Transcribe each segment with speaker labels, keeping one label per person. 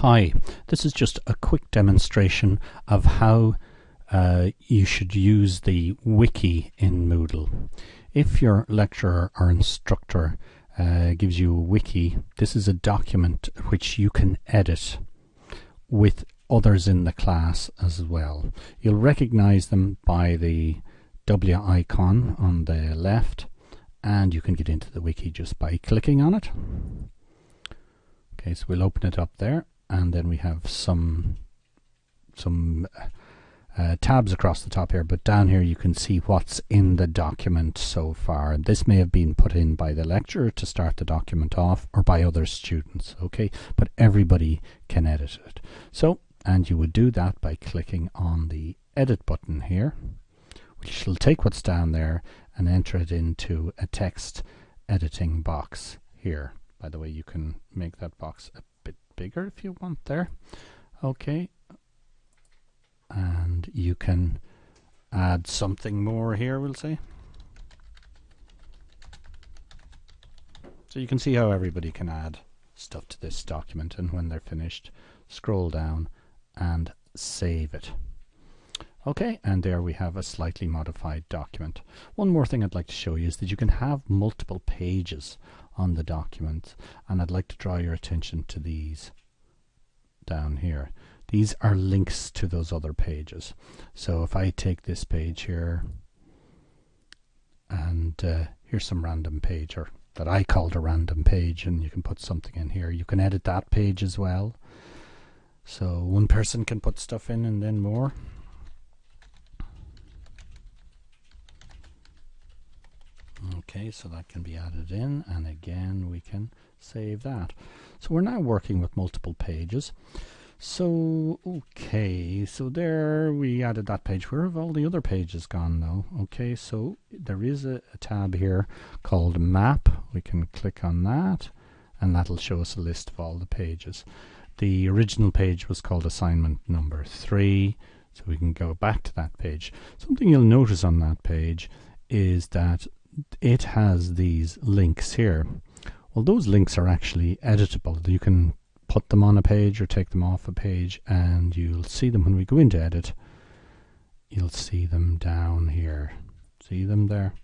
Speaker 1: Hi, this is just a quick demonstration of how uh, you should use the wiki in Moodle. If your lecturer or instructor uh, gives you a wiki, this is a document which you can edit with others in the class as well. You'll recognize them by the W icon on the left and you can get into the wiki just by clicking on it. Okay, so we'll open it up there and then we have some some uh, tabs across the top here but down here you can see what's in the document so far. This may have been put in by the lecturer to start the document off or by other students okay? But everybody can edit it. So and you would do that by clicking on the edit button here which will take what's down there and enter it into a text editing box here. By the way you can make that box a bigger if you want there. Okay. And you can add something more here, we'll say. So you can see how everybody can add stuff to this document and when they're finished, scroll down and save it. Okay, and there we have a slightly modified document. One more thing I'd like to show you is that you can have multiple pages on the document and I'd like to draw your attention to these down here. These are links to those other pages. So if I take this page here and uh, here's some random page or that I called a random page and you can put something in here. You can edit that page as well. So one person can put stuff in and then more. Okay, so that can be added in, and again we can save that. So we're now working with multiple pages. So, okay, so there we added that page. Where have all the other pages gone now? Okay, so there is a, a tab here called Map. We can click on that, and that'll show us a list of all the pages. The original page was called assignment number three, so we can go back to that page. Something you'll notice on that page is that it has these links here. Well, those links are actually editable. You can put them on a page or take them off a page and you'll see them when we go into edit. You'll see them down here. See them there?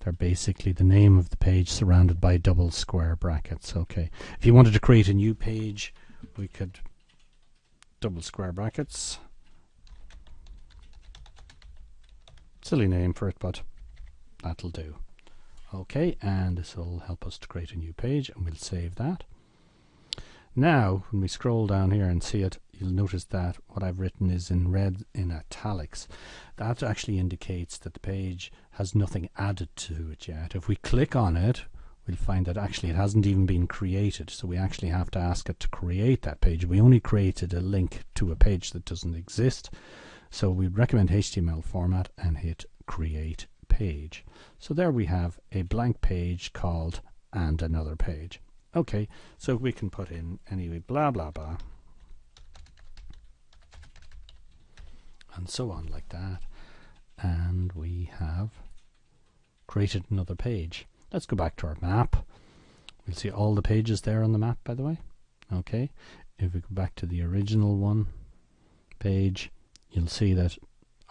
Speaker 1: They're basically the name of the page surrounded by double square brackets. Okay. If you wanted to create a new page, we could double square brackets. Silly name for it, but that'll do. Okay, and this will help us to create a new page and we'll save that. Now, when we scroll down here and see it, you'll notice that what I've written is in red in italics. That actually indicates that the page has nothing added to it yet. If we click on it, we'll find that actually it hasn't even been created. So we actually have to ask it to create that page. We only created a link to a page that doesn't exist. So we recommend HTML format and hit create page. So there we have a blank page called and another page. Okay, so we can put in anyway blah blah blah and so on like that and we have created another page. Let's go back to our map. We'll see all the pages there on the map by the way. Okay, if we go back to the original one page you'll see that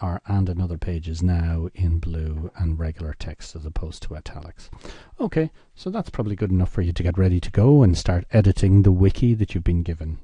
Speaker 1: our and another page is now in blue and regular text as opposed to italics. Okay, so that's probably good enough for you to get ready to go and start editing the wiki that you've been given.